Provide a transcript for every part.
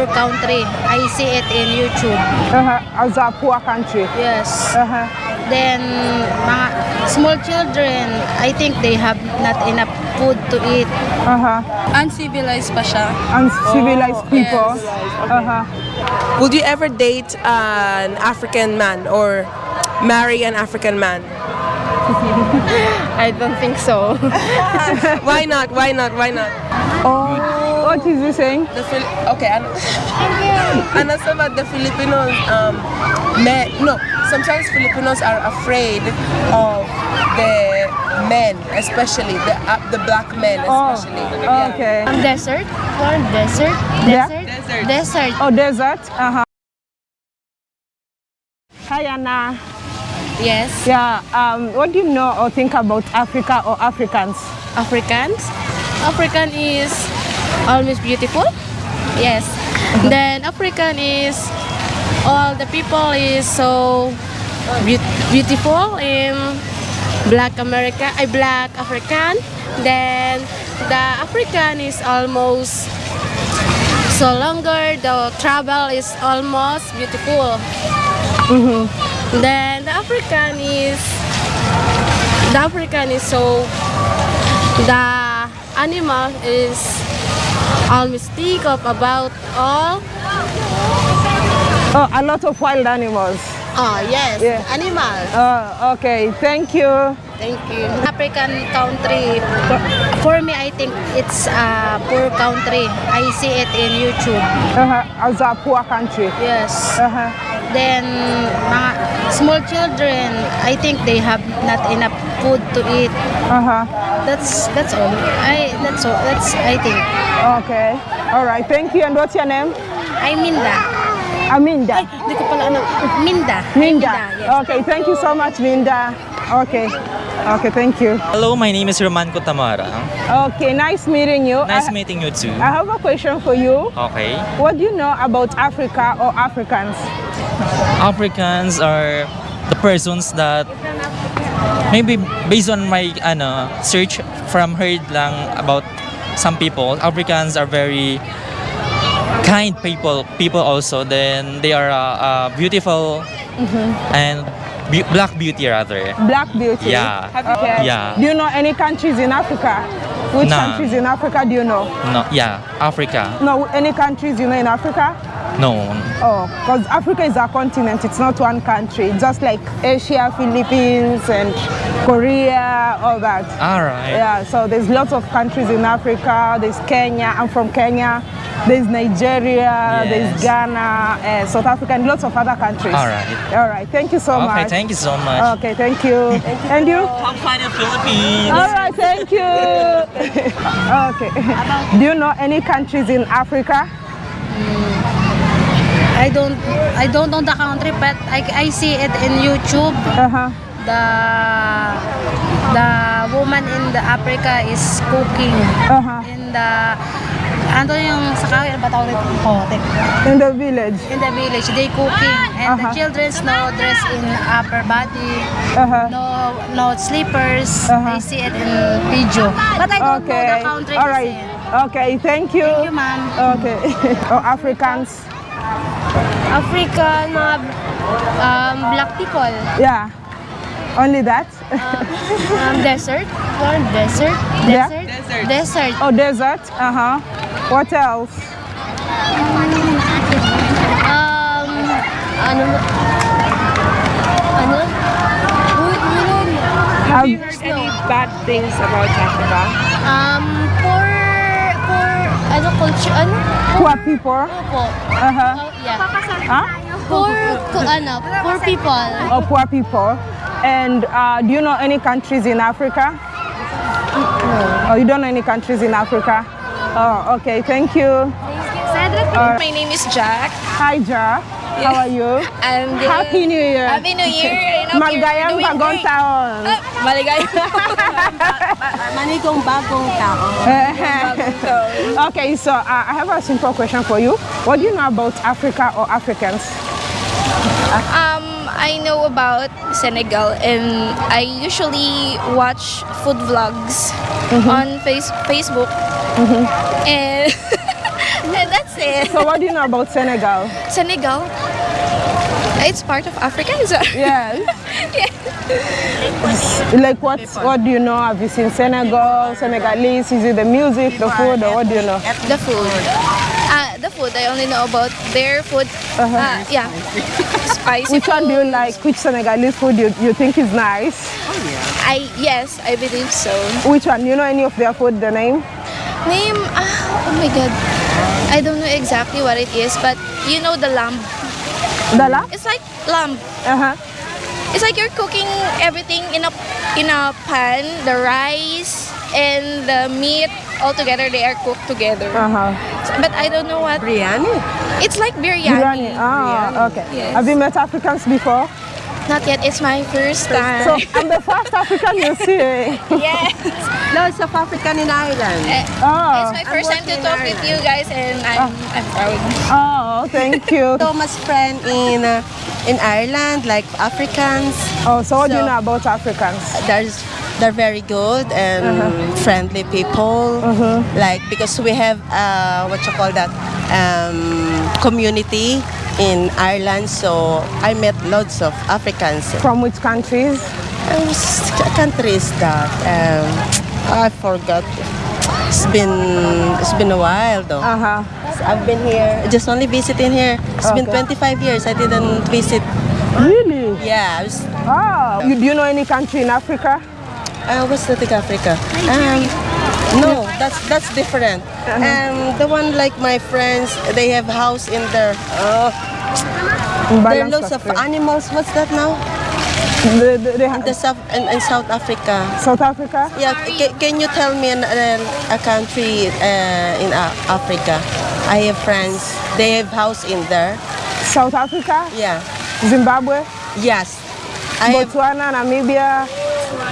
poor country. I see it in YouTube. Uh-huh. As a poor country. Yes. Uh-huh. Then mga small children, I think they have not enough food to eat. Uh-huh. Uncivilized pa siya. Uncivilized Oh, people. yes. Uh-huh. Would you ever date an African man or marry an African man? I don't think so. Why not? Why not? Why not? Oh, what is he saying? The Phil- okay, ano, ano sa ba, the Filipinos, um, men, no, sometimes Filipinos are afraid of the men, especially the uh, the black men, Oh, especially. Yeah. okay. Desert? Or desert? Yeah. Desert? Desert. Oh, desert. Uh-huh. Hi, Anna. Yes. Yeah. Um, what do you know or think about Africa or Africans? Africans. African is always beautiful. Yes. Uh-huh. Then African is all the people is so beau- beautiful in Black America, I Black African. Then the African is almost so longer. The travel is almost beautiful. Mm-hmm. Then the African is the African is so the animal is all mystic of about all Oh, a lot of wild animals. oh yes Yeah. animal Oh, okay. Thank you. thank you African country for, for me I think it's a poor country I see it in YouTube Uh-huh. As a poor country. yes Uh-huh. Then mga small children I think they have not enough food to eat Uh-huh. that's that's all I that's all that's I think Okay. All right. Thank you. And what's your name? I Minda Aminda. Hindi ko pala ano. Minda. Minda. yes. Okay. Thank you so much, Minda. Okay. Okay. Thank you. Hello, my name is Roman Kotamara. Okay. Nice meeting you. Nice I, meeting you too. I have a question for you. Okay. What do you know about Africa or Africans? Africans are the persons that maybe based on my ano search from heard lang about some people Africans are very kind people people also then they are uh, uh, beautiful and be- black beauty rather Black beauty. Yeah. Yeah. Do you know any countries in Africa? Which Nah. countries in Africa do you know? no yeah Africa No, any countries you know in Africa? no Oh, because Africa is a continent, it's not one country. Just like Asia, Philippines, and Korea, all that. all right Yeah, so there's lots of countries in Africa. There's Kenya, I'm from Kenya. There's Nigeria, there's Ghana, uh, South Africa, and lots of other countries. All right. All right, thank you so okay much. thank you so much Okay, thank you. And you? Come find the Philippines All right, thank you. okay. Do you know any countries in Africa? I don't I don't know the country but I, I see it in YouTube. Uh-huh. The the woman in the Africa is cooking Uh-huh. in the ano yung sa kawin ba tawag nito? Kote. In the village. In the village, they cooking and the Uh-huh. children's no dress in upper body, Uh-huh. no no slippers. Uh-huh. I see it in video. But I don't know Okay. the country. All it's right. in. Okay, thank you. Thank you, ma'am. Okay. oh, Africans. Africa, mga um, black people. Yeah. Only that? Um, desert? Or desert? Yeah. Desert? Desert. Desert. oh, desert. Uh-huh. What else? Um, ano? Ano? Uy, meron. Have you heard any bad things about Africa? Um, poor, poor, ano, culture, ano? poor people? Opo. Uh-huh. Oh, yeah. Huh? Poor, ano, poor people. Oh, poor people. And uh, do you know any countries in Africa? No. Oh, you don't know any countries in Africa? Oh, okay. Thank you. My name is Jack. Hi, Ja. How are you? I'm the Happy New Year. Happy New Year. I hope you're Maligayang bagong taon. Ah, Maligayang. Manigong bagong tao. okay, so uh, I have a simple question for you. What do you know about Africa or Africans? Um, I know about Senegal and I usually watch food vlogs on face- Facebook. And, and that's it. So what do you know about Senegal? Senegal. It's part of Africa, is it? Yes. Like what what do you know? Have you seen Senegal, Senegalese? Is it the music, the food, or what do you know? The food. Uh, the food, I only know about their food. Uh, yeah. Spicy Which one do you like? Which Senegalese food you, you think is nice? I yes, I believe so. Which one? You know any of their food, the name? Name? ah, oh my god. I don't know exactly what it is, but you know the lamb. Dala? It's like lamb. Uh-huh. It's like you're cooking everything in a in a pan. The rice and the meat all together. They are cooked together. Uh-huh. But I don't know what. Biryani. It's like Biryani. biryani. Ah, okay. Yes. Have you met Africans before? Not yet. It's my first time. So I'm the first African you see. yes. Lots of African in Ireland. Oh, It's my first time to talk with you guys, and I'm I'm proud. oh, thank you. so much friend in uh, in Ireland, like Africans. Oh, so what do you know about Africans? There's they're very good and friendly people. Like because we have uh, what you call that um, community in Ireland, so I met lots of Africans. From which countries? Um, countries that um, I forgot. It's been it's been a while though. Uh-huh. I've been here, just only visiting here. It's been 25 years. I didn't visit. Really? Yeah, I was, Oh, you, do you know any country in Africa? uh, what's Latin Africa? Um, no, that's that's different. And the one like my friends, they have house in there. Uh, there are lots of animals. What's that now? The, the, the, In the South in, in South Africa. South Africa? Yeah, ca- can you tell me an, an, a country uh, in uh, Africa? I have friends. They have house in there. South Africa? Yeah. Zimbabwe? Yes. I have Botswana, Namibia,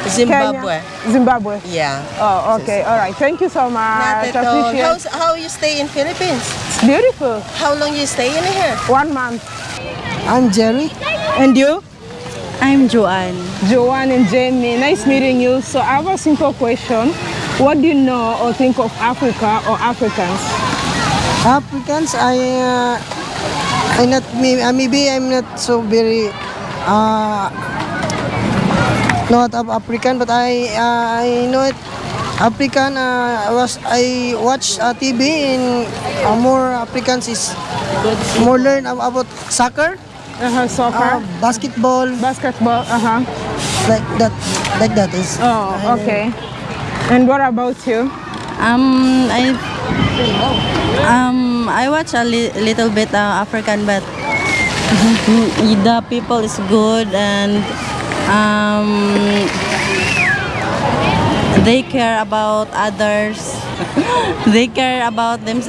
Zimbabwe. Kenya? Zimbabwe. Yeah. Oh, okay. All right. Thank you so Not much. at all. How's, how you stay in Philippines? It's beautiful. How long you stay in here? One month. I'm Jerry. And you? I'm Joanne. Joanne and Jamie, nice meeting you. So I have a simple question. What do you know or think of Africa or Africans? Africans, I, uh, I not maybe, uh, maybe I'm not so very uh, not of African, but I uh, I know it. African uh, was I watch uh, TV in uh, more Africans is more learn about soccer, Uh-huh, soccer, uh, basketball, basketball. Uh-huh. like that, like that is. Oh, okay. And what about you? Um, I um I watch a li- little bit uh, African, but the people is good and um they care about others. they care about them,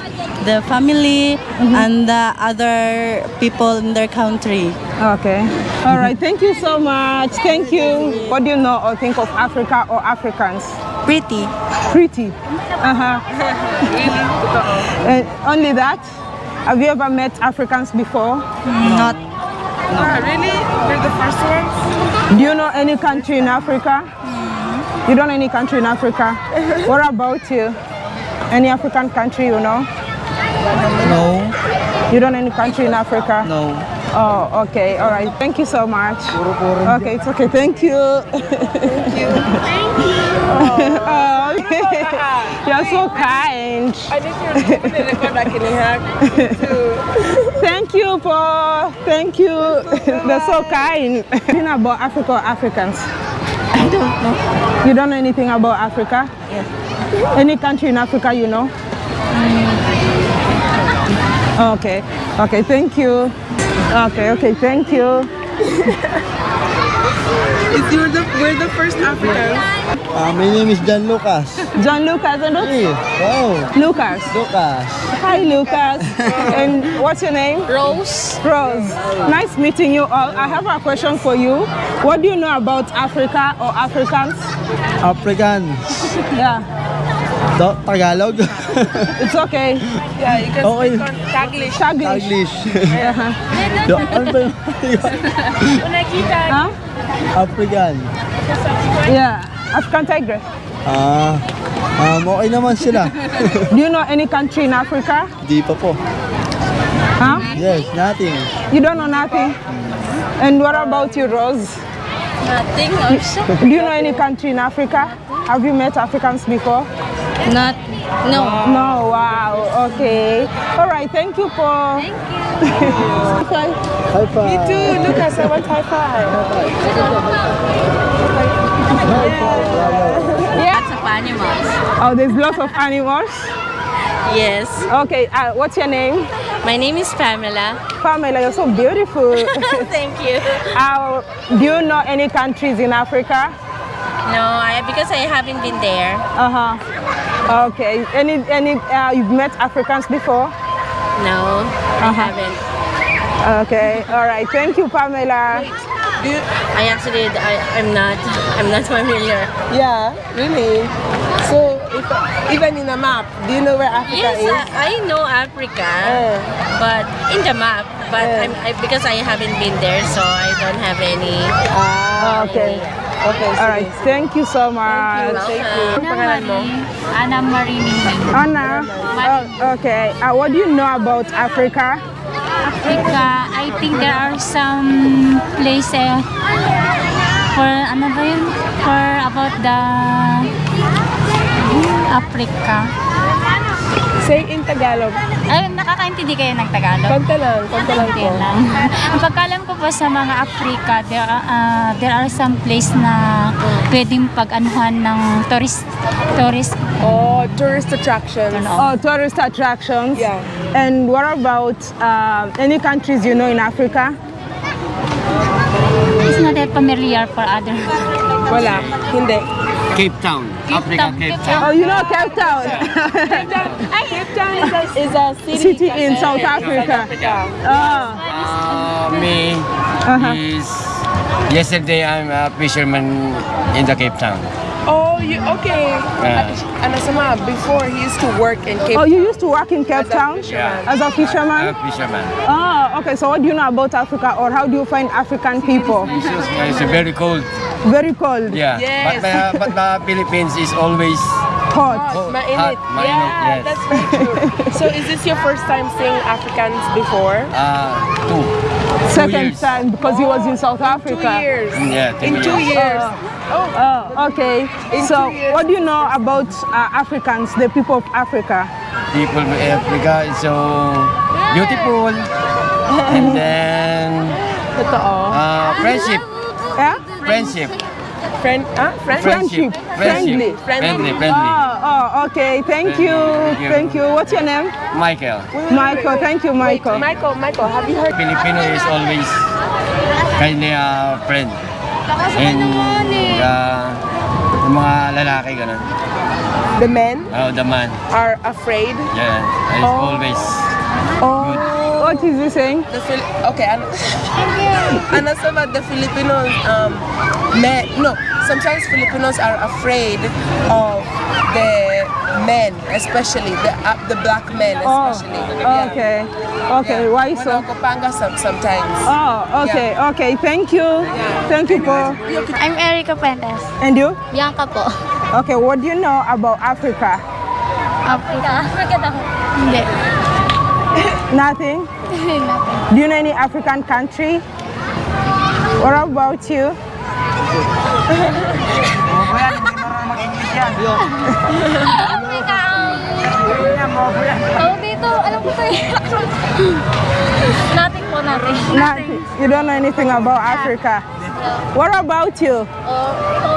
the family and the other people in their country. Okay. All right. Thank you so much. Thank you. What do you know or think of Africa or Africans? Pretty. Pretty. Uh-huh. and only that? Have you ever met Africans before? Not really? We're the first ones? Do you know any country in Africa? You don't know any country in Africa? what about you? Any African country you know? No, You don't know any country in Africa? no. Oh, okay. All right. Thank you so much. Okay, it's okay. Thank you. Thank you. Thank you. Oh, You're so kind. Thank you, Paul. Thank you. They're so kind. Anything about Africa or Africans? I don't know. You don't know anything about Africa? Yes. Any country in Africa you know? Okay. Okay, thank you. Okay, okay, thank you. It's you're the, we're the first Africans. Uh, my name is John Lucas. John Lucas and Hey, wow, Lucas. Lucas. Hi, Lucas. and what's your name? Rose. Rose. Nice meeting you all. I have a question for you. What do you know about Africa or Africans? Africans. Yeah, Do, Tagalog. it's okay. Yeah, you can Okay. speak on Taglish. Taglish. English. Uh-huh. Do, ano ba yung Huh? African? Yeah, African tigress. Ah, um, okay naman sila. Do you know any country in Africa? Di pa po. Huh? Yes, nothing. You don't know nothing? And what about you, Rose? Nothing also. Do you know any country in Africa? Have you met Africans before? Not, no. No, wow, okay. All right, thank you for. Thank you. High five. High five. Me too. Look, I said, what high five? Lots of animals. Oh, there's lots of animals. Yes. Okay, uh, what's your name? My name is Pamela. Pamela, you're so beautiful. Thank you. uh, do you know any countries in Africa? No, I because I haven't been there. Uh huh. Okay. Any any uh, you've met Africans before? No, I haven't. Okay. All right. Thank you, Pamela. I actually, I, I'm not, I'm not familiar. Yeah, really. So, even in a map, do you know where Africa Yes, is? I, I know Africa, Eh. but in the map. But Eh. I'm, I, because I haven't been there, so I don't have any. Ah, Okay. okay. All right. Thank you so much. Thank you. Ang pangalan mo? Anna Marie Anna. Oh, okay. Uh, what do you know about Africa? Africa, I think there are some places for ano ba yun? For about the Africa. Say in Tagalog. Ay, nakakaintindi kayo ng Tagalog? Konti lang, konti lang po. lang. Ang pagkalam ko po sa mga Africa, there are, ah, there are some place na pwedeng pag-anuhan ng tourist tourist Oh, tourist attractions. Oh, tourist attractions. Yeah. And what about uh, any countries you know in Africa? is not that familiar for other. Wala, hindi. Cape Town. Africa, Town, Cape Cape Town. Oh, you know Cape Town. Cape Town is a, is a city, City in South Africa. Oh, Uh, me Uh-huh. is yesterday I'm a fisherman in the Cape Town. Oh, you okay? Yeah. Ano sama, before he used to work in Cape oh, you used to work in Cape As a Town fisherman. as a I'm fisherman? a fisherman. Oh, okay. So what do you know about Africa, or how do you find African people? It's, it's very cold. Very cold, Yeah. Yes. But, uh, but the Philippines is always hot. cold, Mainit. hot, mainit, yeah, yes. that's very true. so is this your first time seeing Africans before? Uh, two. Second years. time because he was in South Africa. Two Africa. years. Yeah, two In two years. years. Oh, okay. In so what do you know about uh, Africans, the people of Africa? People of Africa is so beautiful. and then Totoo. uh, friendship. Yeah? Friendship. Friend, ah, friend? Friendship. Friendly. Friendly. Friendly. Oh, oh, okay. Thank you. Thank you. Thank you. What's your name? Michael. Michael. Thank you, Wait, Michael. Michael, Michael, have you heard? Filipino is always kind of friend. And uh, yung mga lalaki ganun. The men Oh, the man. are afraid. Yeah, is Oh. always Oh. What is he saying? The Phil- okay, ano, ano sa ba, the Filipinos, um, men, no, sometimes Filipinos are afraid of the men, especially the uh, the black men, Oh, especially. Yeah. okay. Okay, Yeah. why so? Manangkopanga some, sometimes. Oh, okay, okay. Thank you. Thank you po. I'm Erica Pendes. And you? Bianca po. Okay, what do you know about Africa? Africa. Africa daw. Hindi. Nothing? Do you know any African country? What about you? Dito. Alam ko to. Nothing po, nothing. Nothing. You don't know anything about Africa. What about you? Oh,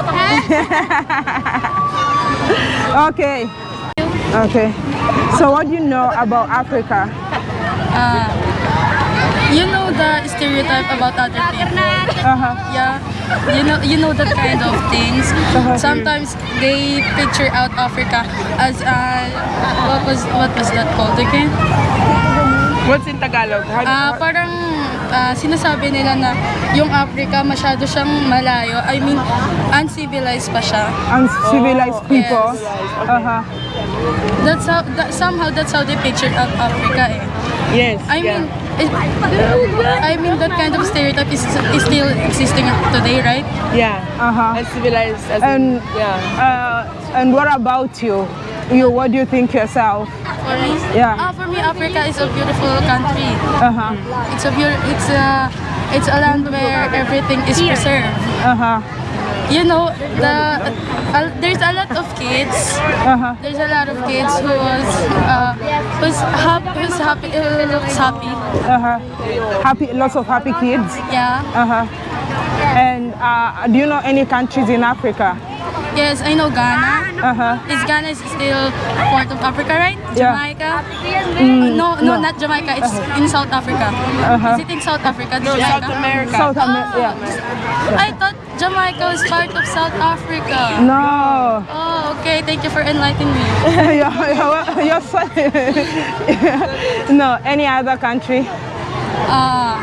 Okay. Okay. So what do you know about Africa? Uh, You know the stereotype about other people. Uh-huh. Yeah, you know you know that kind of things. Sometimes they picture out Africa as uh, what was what was that called again? What's in Tagalog? How, Ah, parang ah, sinasabi nila na yung Africa masyado siyang malayo. I mean, uncivilized pa siya. Uncivilized people. Yes. Uh-huh. That's how that, somehow that's how they picture out Africa. Eh. yes. I yeah. mean, I mean that kind of stereotype is, is still existing today, right? yeah. Uh-huh. Uncivilized as And in, yeah. uh, and what about you? you, what do you think yourself? For me, Yeah. Ah, for me, Africa is a beautiful country. Uh-huh. It's a beau- it's a it's a land where everything is preserved. Uh-huh. You know, the uh, there's a lot of kids. Uh-huh. There's a lot of kids who was uh, who's happy, who's happy, who looks happy. Uh-huh. Happy, lots of happy kids. Yeah. Uh-huh. And uh, do you know any countries in Africa? Yes, I know Ghana. Uh-huh. Is Ghana is still part of Africa, right? Yeah. Jamaica. Mm, no, no, no. not Jamaica. It's in South Africa. Uh-huh. Is it in South Africa? No, Jamaica? South America. South Amer- yeah. I thought Jamaica is part of South Africa. No. Oh, okay. Thank you for enlightening me. you're, you're, you're no, any other country? Uh,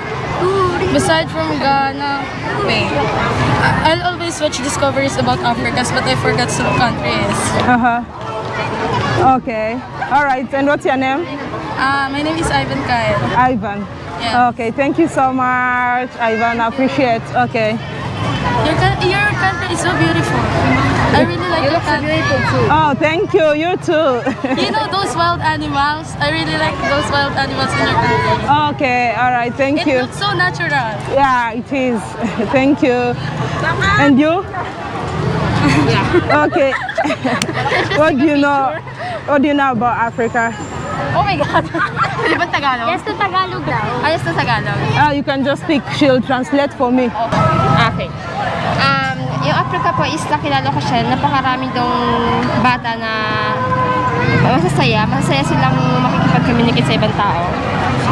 beside from Ghana, wait. I- I'll always watch discoveries about Africa, but I forgot some countries. Uh-huh. Okay. All right. And what's your name? Uh, my name is Ivan Kyle. Ivan. Okay. Thank you so much, Ivan. I appreciate. Okay. Your, your country is so beautiful. I really like your country. too. Oh, thank you. You too. You know those wild animals? I really like those wild animals in your country. okay. All right. Thank It you. It looks so natural. Yeah, it is. Thank you. And you? Yeah. Okay. what do you know? What do you know about Africa? Oh my God. Di ba Tagalog? Yes, to Tagalog daw. Ah, yes, to Tagalog. Ah, you can just speak. She'll translate for me. Okay. Um, yung Africa po is nakilala ko siya, napakarami dong bata na masasaya, masasaya silang makikipag-communicate sa ibang tao.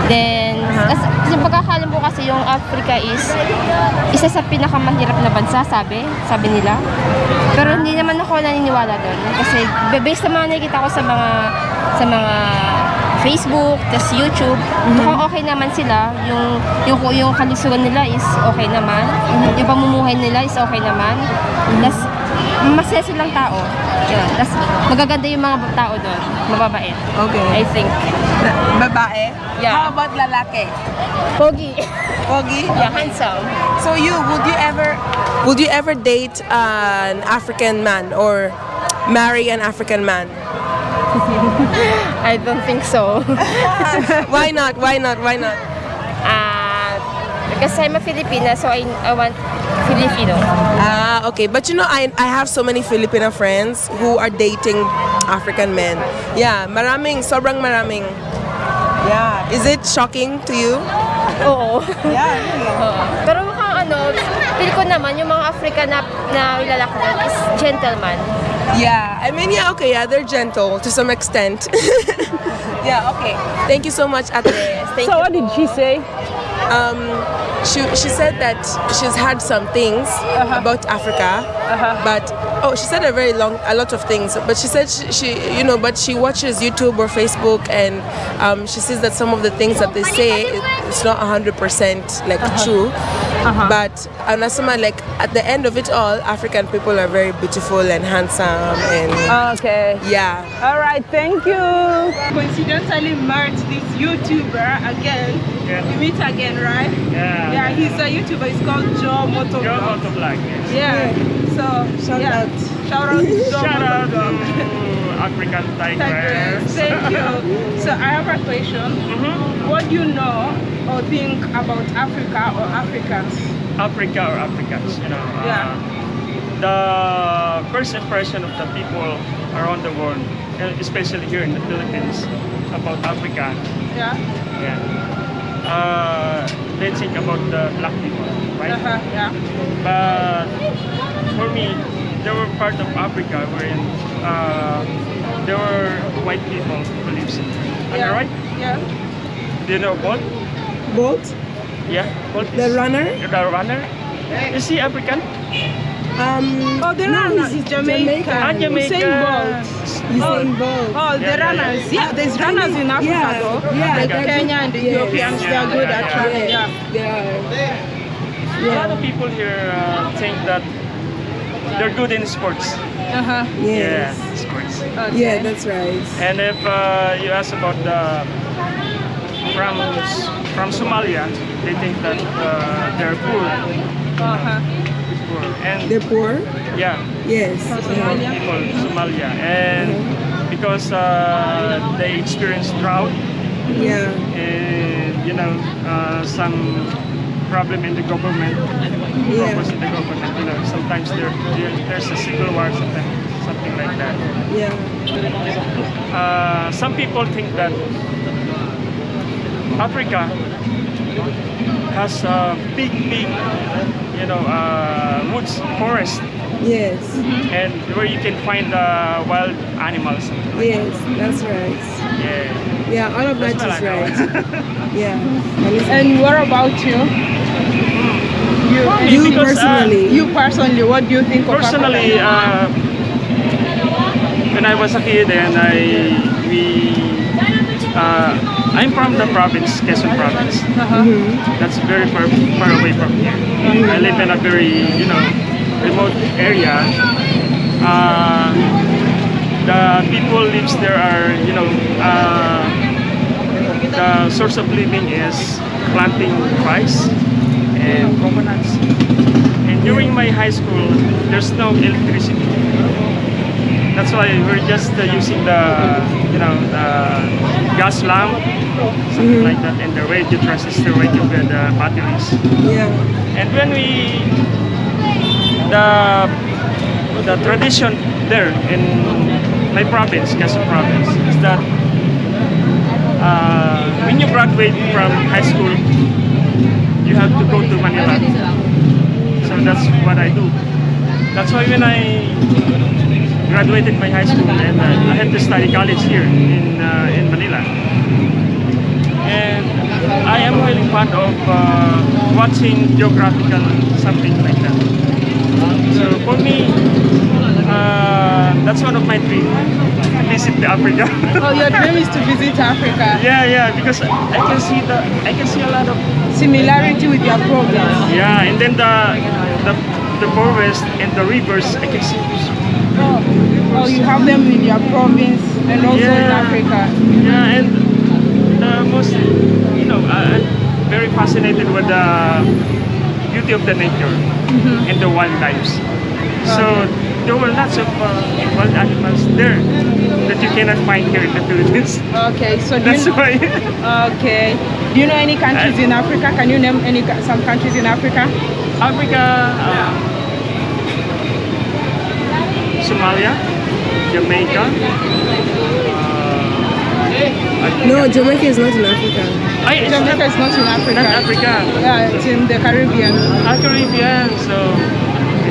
Then, as, yung pagkakalam ko kasi yung Africa is isa sa pinakamahirap na bansa, sabi, sabi nila. Pero hindi naman ako naniniwala doon. Kasi based sa mga nakikita ko sa mga sa mga Facebook, tas YouTube, mhm. mukhang okay naman sila. Yung, yung, yung kalusugan nila is okay naman. Mhm. Yung pamumuhay nila is okay naman. Mhm. Tas, masaya silang tao. Yun. Tas, magaganda yung mga tao doon. Mababait. Okay. I think. Babae? Yeah. How about lalaki? Pogi. Pogi? Yeah, handsome. So you, would you ever, would you ever date an African man or marry an African man? I don't think so. Why not? Why not? Why not? Uh, because I'm a Filipina, so I, I want Filipino. Ah, okay. But you know, I, I have so many Filipino friends who are dating African men. Yeah, maraming, sobrang maraming. Yeah. Is it shocking to you? Oo. Yeah, Oo. Pero mukhang ano, feel ko naman yung mga African na, na lalaki is gentleman. Yeah, I mean, yeah, okay, yeah, they're gentle to some extent. yeah, okay. Thank you so much, Ate. Thank so what did she say? Um, she, she said that she's had some things about Africa, but oh, she said a very long, a lot of things. But she said she, she you know, but she watches YouTube or Facebook, and um, she sees that some of the things that they say it- it's not hundred percent like true. But and as someone like at the end of it all, African people are very beautiful and handsome, and Okay. yeah. All right, thank you. Coincidentally met this YouTuber again. We meet again, right? Yeah. Yeah, he's a YouTuber. He's called Joe Motovlog. Joe Motovlog, yes. Yeah. So shout yeah. out. Shout out to Joe Shout out to African Tigress. Tigress. Thank you. So I have a question. What do you know or think about Africa or Africans? Africa or Africans, you know. uh, Yeah. the first impression of the people around the world, especially here in the Philippines, about Africa, Yeah. yeah. Uh, they think about the black people, right? Uh-huh. Yeah. But for me, they were part of Africa wherein uh, there were white people who lives in. Am Yeah. I right? Yeah. Do you know Bolt? Bolt? Yeah, Bolt The runner? The runner? Is he African? Um, Oh, the runners is Jamaican. Ah, Jamaican. Usain Bolt. Usain Bolt. Oh, the Yeah, yeah, runners. Yeah, there's runners in Africa Yeah, though. yeah, like Kenya and the Ethiopians, they are good yeah, at yeah. running. Yeah. They are. A lot of people here uh, think that they're good in sports. Uh-huh. Yes. Yeah, sports. Yeah, that's right. And if uh, you ask about the from from Somalia, they think that uh, they're poor. Uh-huh. Poor. And They're poor? yeah, Yes. Somalia? people Somalia, and because uh, they experience drought Yeah. and you know uh, some problem in the government Yeah. problems in the government you know sometimes there, there there's a civil war something something like that Yeah. uh, some people think that Africa has a big big you know uh, woods forest Yes. and where you can find uh, wild animals Yes, that's right. yeah Yeah, all of that That's is what I know. right. yeah. And what about you? You, me, you because, uh, personally, you personally, what do you think Personally, Africa? uh, when I was a kid and I we uh, I'm from the province, Quezon province. That's very far far away from here. I live in a very you know remote area. Uh, the people lives there are you know uh, the source of living is planting rice and coconuts. And during my high school, there's no electricity. That's why we're just uh, using the, you know, the gas lamp, something like that, and the radio transistor radio with the batteries. Yeah. And when we, the, the tradition there in my province, Quezon province, is that uh, when you graduate from high school, you have to go to Manila. So that's what I do. That's why when I graduated my high school and uh, I had to study college here in uh, in Manila. I am really fond of uh, watching geographical something like that. So for me, uh, that's one of my dreams. Visit Africa. Oh, your dream is to visit Africa. Yeah, yeah, because I can see the I can see a lot of Similarity with your province. yeah, and then the the the forest and the rivers I can see. Oh, you have them in your province and also in Africa. Yeah, and the most you know I- I'm very fascinated with the beauty of the nature Mhm. and the wildlife. So there were lots of uh, wild animals there that you cannot find here in the Philippines. Okay, so do That's you, why. Okay. Do you know any countries in Africa? Can you name any some countries in Africa? Africa, uh, Somalia, Jamaica. No, Jamaica is not in Africa. I, it's Jamaica not, is not in Africa. Not Africa. Yeah, it's in the Caribbean. Ah, Caribbean, so.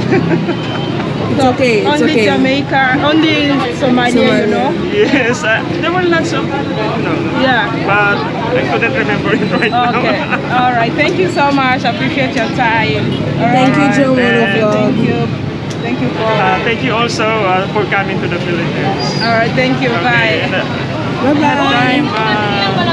It's okay, it's only okay. Jamaica, only Somalia, you know? Yes, uh, there were lots of. No, Yeah. but I couldn't remember it right now. Okay. All right. Thank you so much. Appreciate your time. All Thank you, right. Joe Thank you. Thank you for. Uh, thank you also uh, for coming to the Philippines. All right. Thank you. Okay, Bye. next time uh,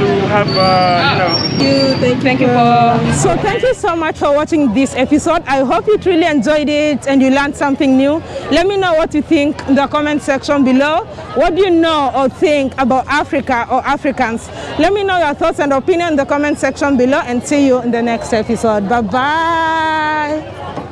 to have, uh, you know, you. Thank, thank you for. So thank you so much for watching this episode. I hope you truly enjoyed it and you learned something new. Let me know what you think in the comment section below. What do you know or think about Africa or Africans? Let me know your thoughts and opinion in the comment section below and see you in the next episode. Bye bye.